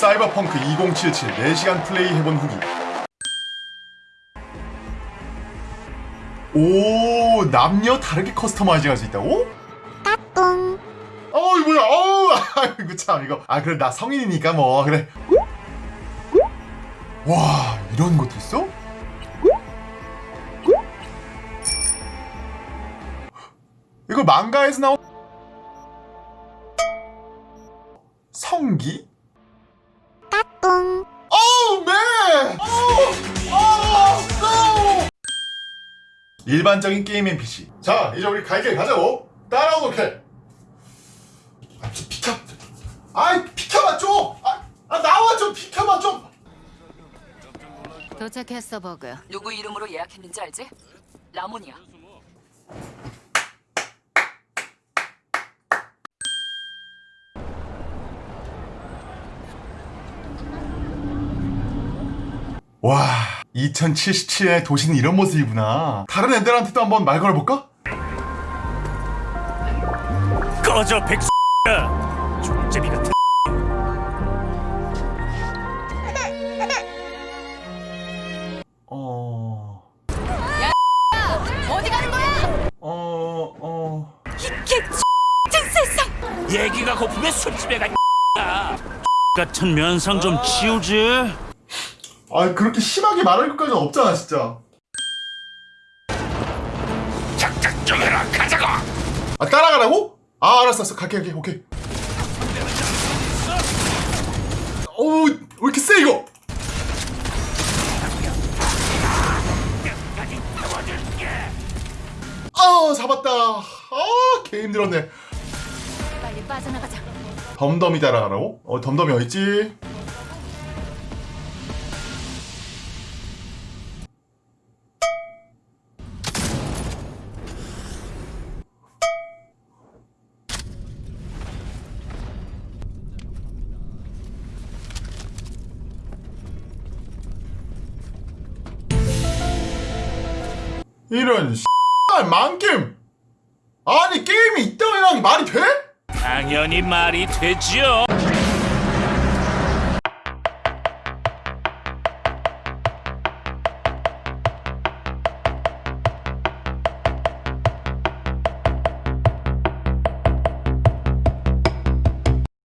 사이버펑크 2077 4시간 플레이 해본 후기 오 남녀 다르게 커스터마이징 할 수 있다고? 까꿍 어우 뭐야 어우 아이고 참 이거 아 그래 나 성인이니까 뭐 그래 와 이런 것도 있어? 이거 망가에서 나온 성기? 일반적인 게임 NPC 자 이제 우리 갈길 가자고 따라오도록 아, 좀 비켜. 아이, 비켜봐 좀. 아, 아 나와 좀 비켜봐 좀. 도착했어 버그 누구 이름으로 예약했는지 알지? 라몬이야. 와, 2077년의 도시는 이런 모습이구나. 다른 애들한테도 한번 말 걸어볼까? 꺼져 백수야 족제비 같은 어, 어디 가는 거야? 어, 어. 얘기가 고프면 술집에 가 같은 면상 좀 치우지 아, 그렇게 심하게 말할 것까지는 없잖아, 진짜. 작작 정해라 가자고 아, 따라가라고? 아, 알았어, 알았어. 갈게, 갈게, 오케이. 어우, 왜 이렇게 세, 이거? 아, 잡았다. 아, 개 힘들었네. 빨리 빠져나가자 덤덤이 따라가라고? 어, 덤덤이 어딨지? 이런 씨발 망겜 아니 게임이 있다고 해야 말이 돼? 당연히 말이 되지요